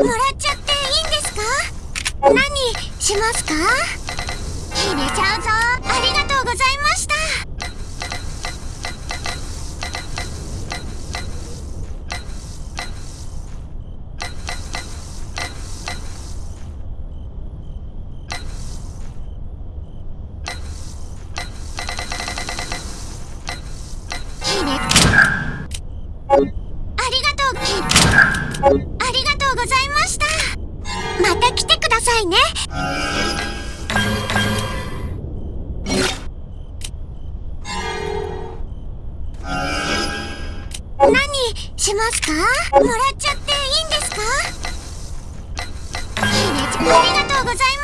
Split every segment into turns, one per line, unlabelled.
もらっちゃっていいんですか？何しますか？入れちゃうぞ。何しますか？もらっちゃっていいんですか？い姫ちゃんありがとうございます。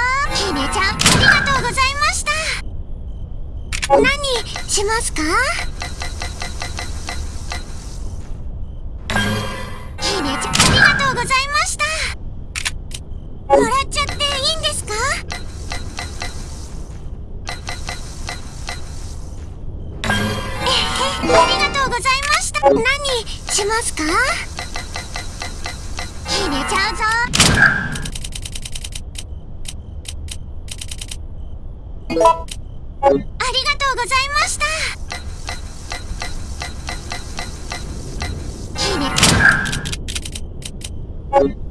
ちゃんありがとうございました。何しますか？ありがとうございました。いい
ね。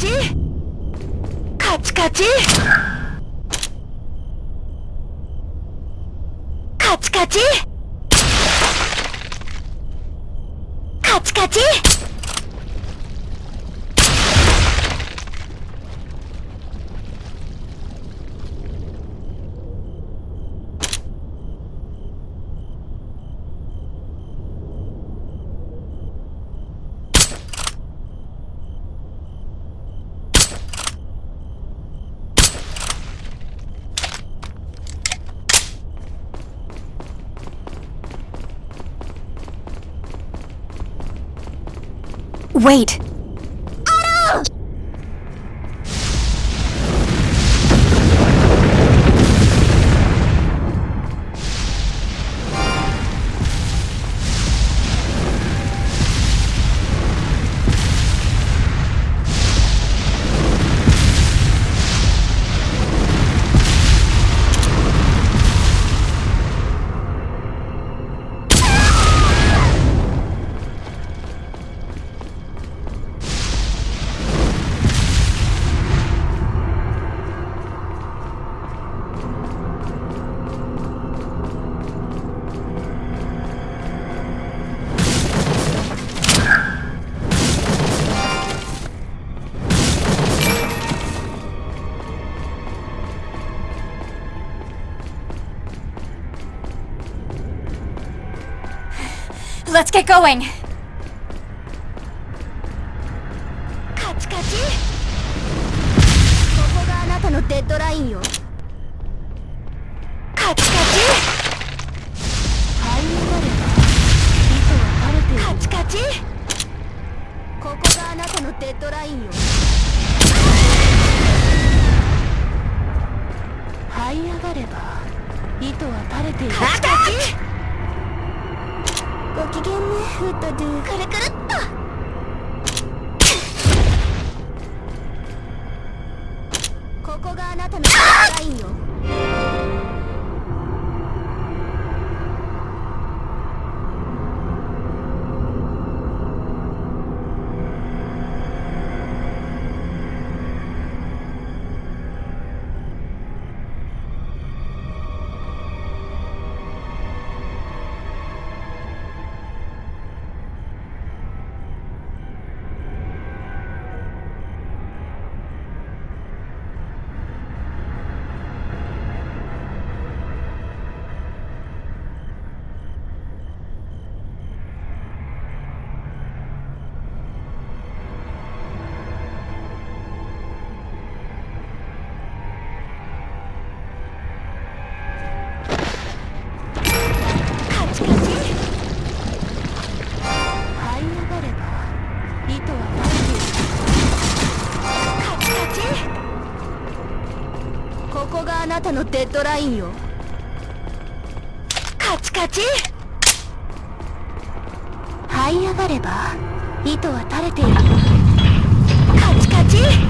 チカチカチ。カチカチ。カチカチ。
Wait!「going!」
カチカチ。ここがあなたのデッドラインよ。カチカチ。灰になれば糸は垂れている。カチカチ。ここがあなたのデッドラインよ。フットドゥカルカルたのデッドラインよ。カチカチ。這い上がれば糸は垂れている。カチカチ。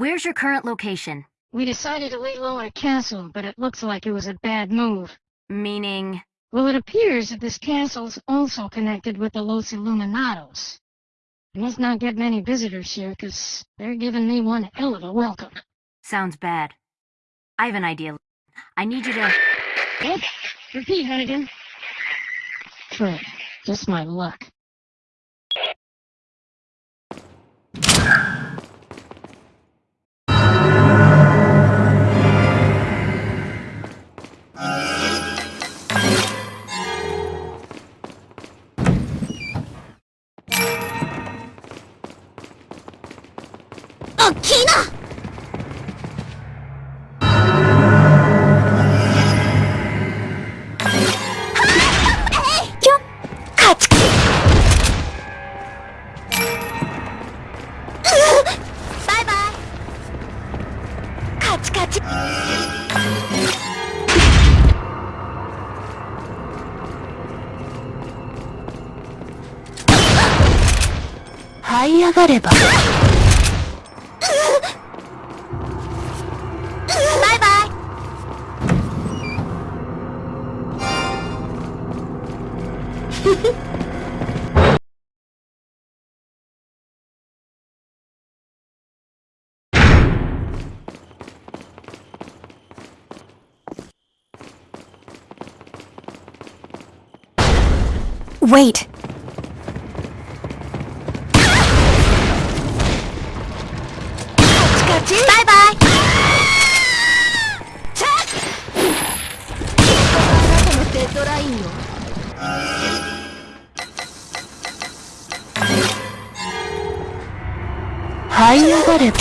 Where's your current location?
We decided to lay low at a castle, but it looks like it was a bad move.
Meaning.
Well, it appears that this castle's also connected with the Los Illuminados. I must not get many visitors here, because they're giving me one hell of a welcome.
Sounds bad. I have an idea. I need you to.
What? Repeat, Hunnigan. Frick, just my luck.
がれば。這い上がれば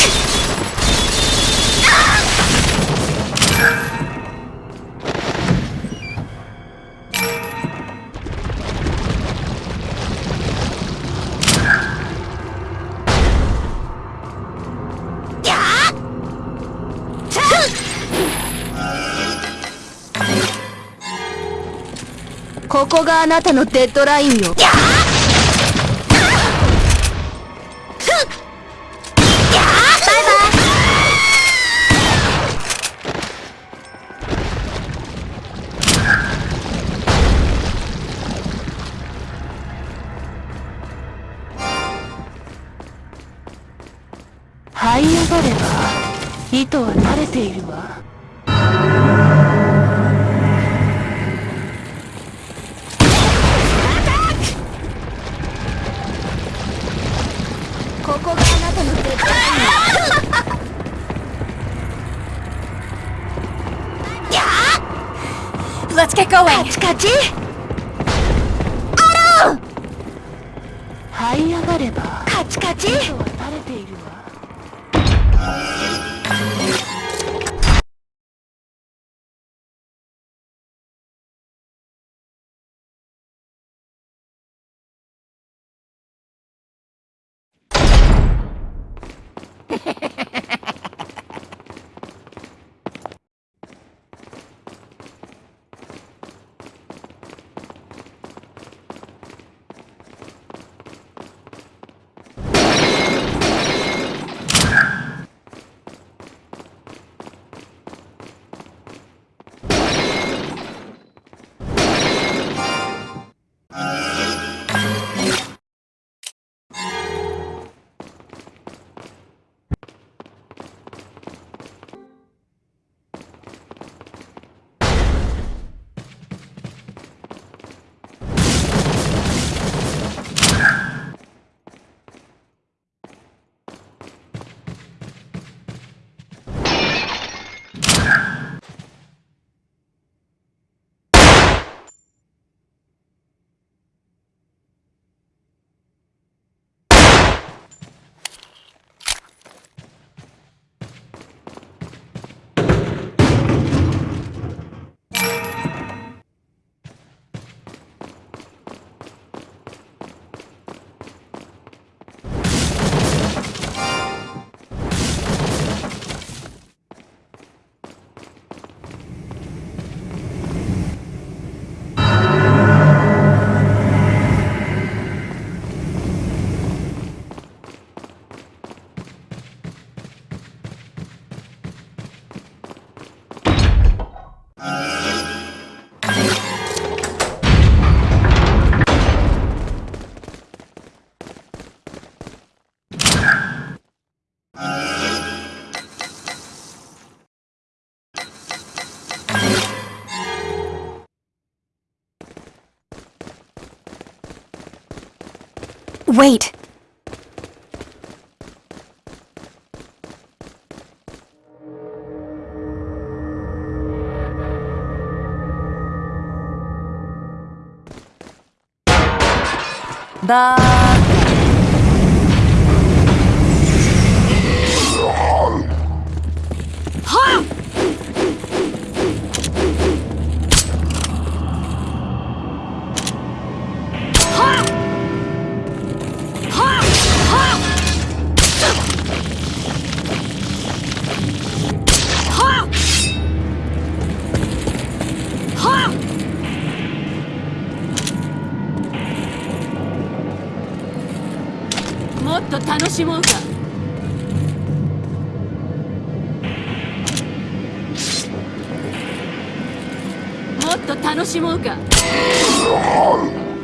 ギャーチャ
ここがあなたのデッドラインよ。ここがあなたのデッドラインよ
Let's get going!
カチカチ這い上がれば
カチカチ
糸は垂れているわ
Wait!
Bye. っと楽しもうか。もっと楽しもうか。は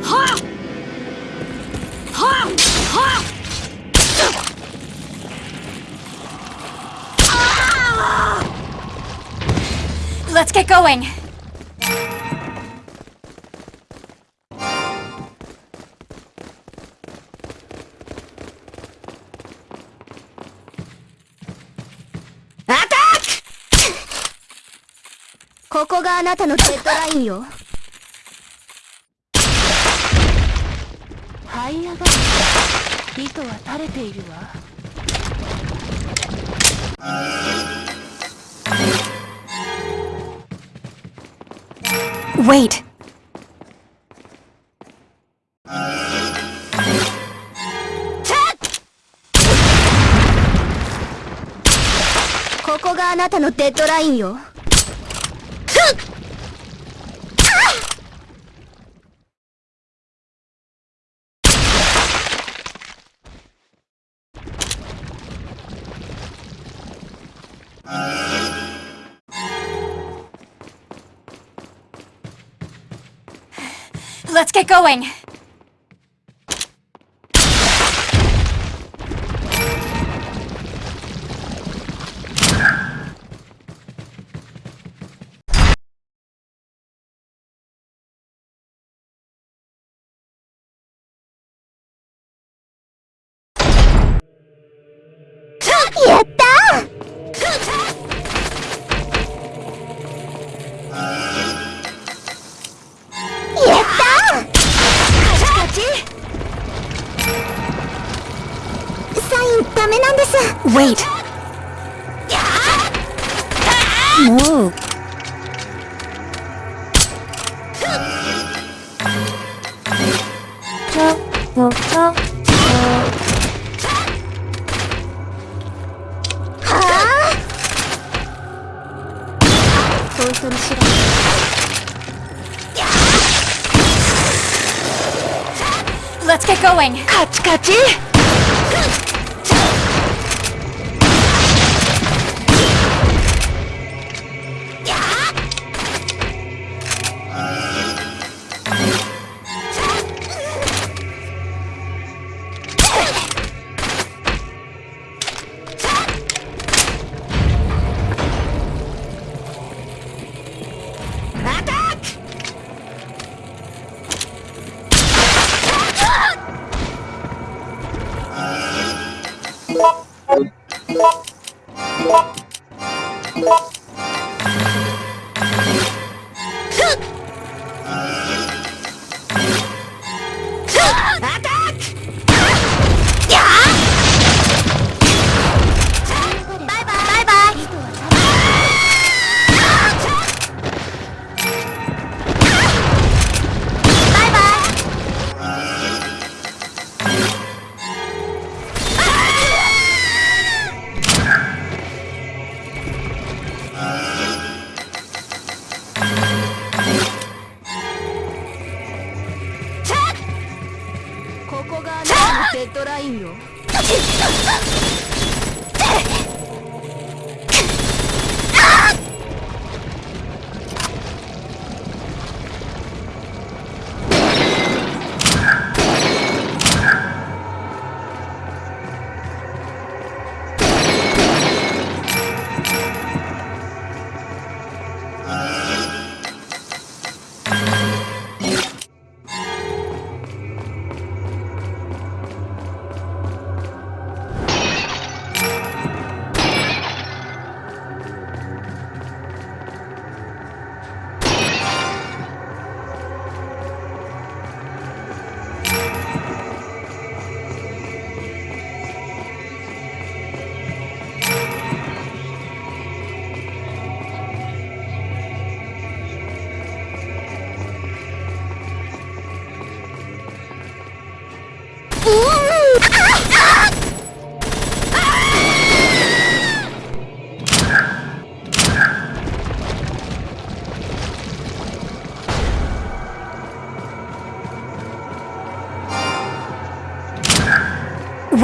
あはあはあ
Let's get going.
なたのデッドラインよ。這い上がる糸は垂れているわ。
Wait.
ここがあなたのデッドラインよ
going. Wait バ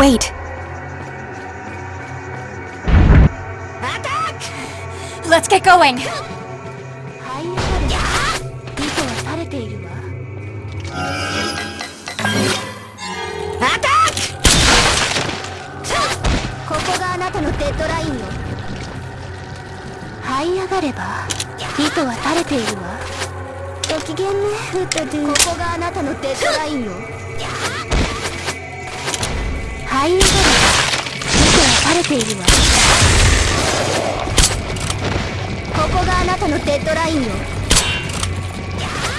Wait. Let's get going.
ラインよ這い上がれば糸は垂れているわご機嫌ねフットドゥここがあなたのデッドラインよ這い上がれば糸は垂れているわ。ここがあなたのデッドラインよ。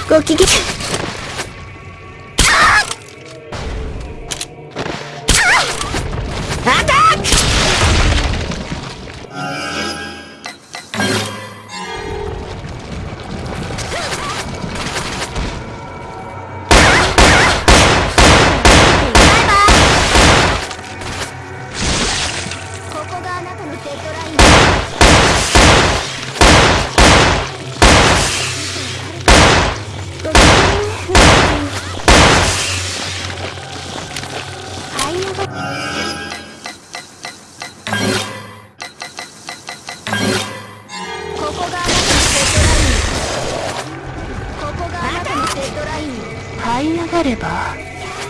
ご機嫌。なたのデッドラインよご機嫌ねはい上がここがあなたのデッドライン。ここがあなたのデッドライン。這い上がれば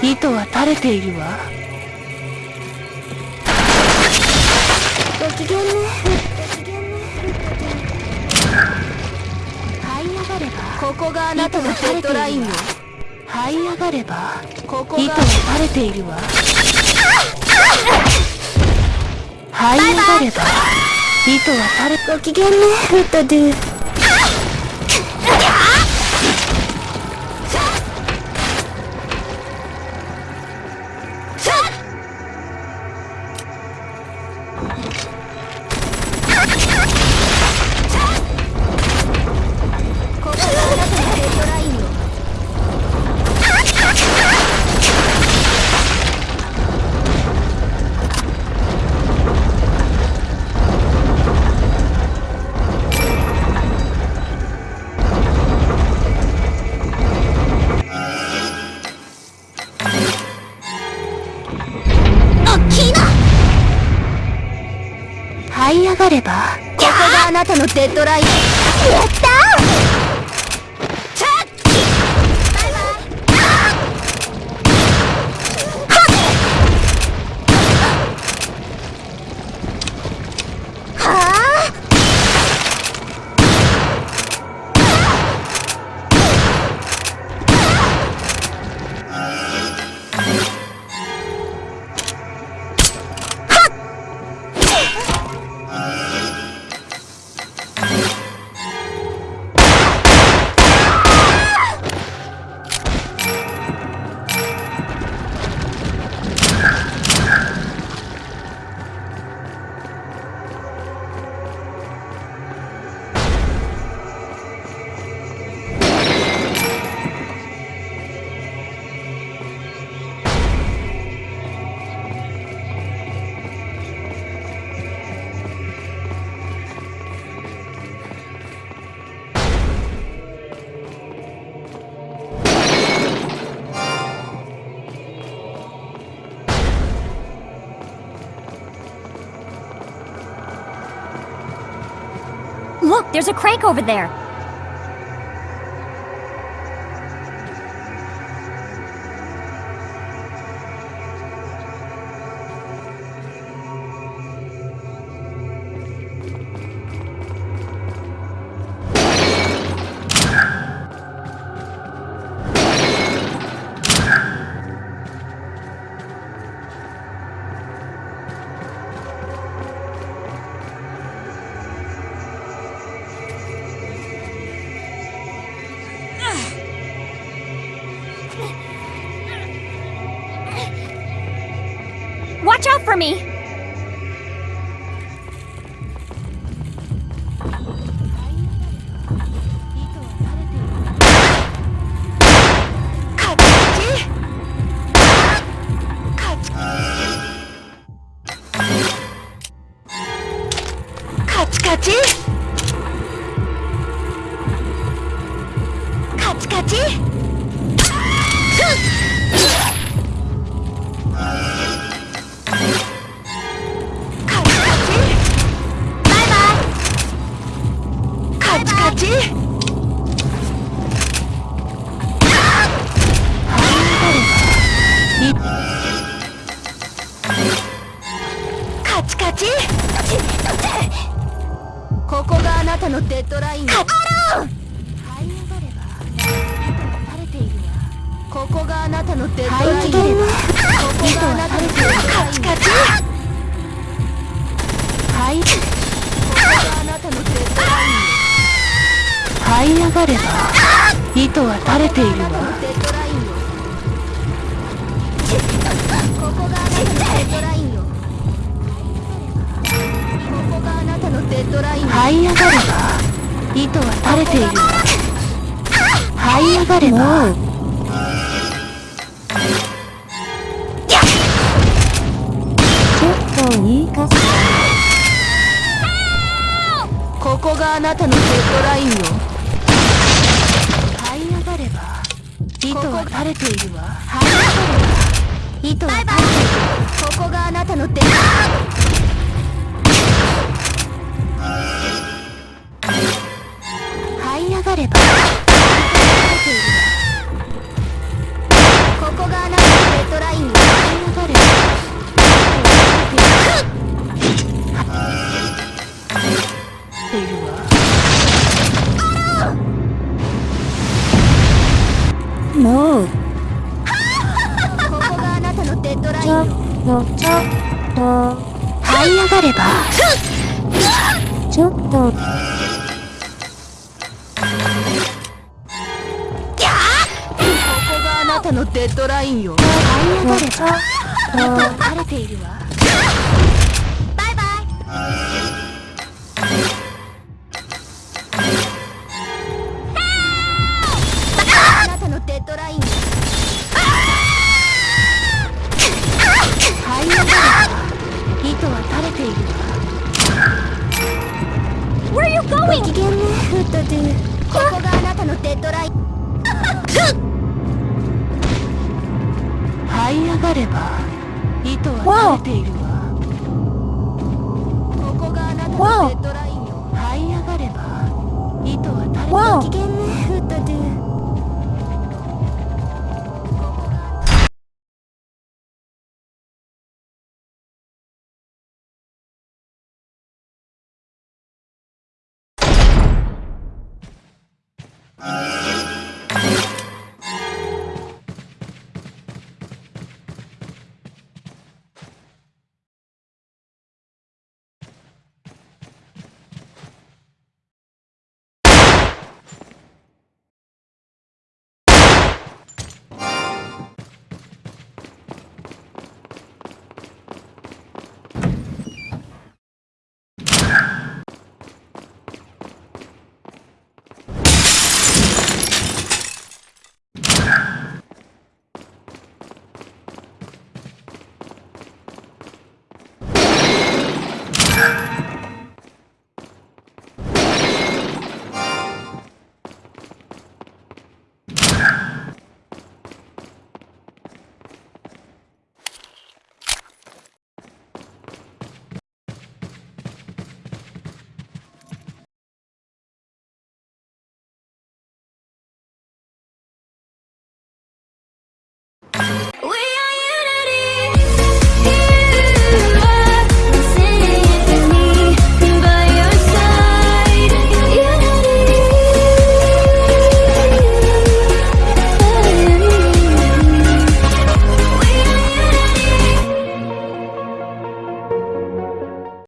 糸は垂れているわ。インよ。這い上がればここが。糸は垂れているわ。這い上がれば糸は垂れご機嫌ねフットドゥたのデッドラインやった
there's a crank over there.
ッドライン。よ
カカロ
這い。上がれば糸が垂れてい。るわここがあなたのデッドライン。よここがあなたのデッドライン。よ
カチカチ
はい。ここがあなたのデッドライン。よ
這い。上がれば糸は垂れてい。るわ
ここがあなたのデッドライン。よここがあなたのデッドライン。よ
這い。上がれば糸は垂れている。わ這い上がれば。ちょっといいかし
ここがあなたのデッドラインよ。
這い上がれば。糸は垂れているわ。這い上がれば。糸は垂れている。
ここがあなたのデッド
がれば。れば糸は垂れている。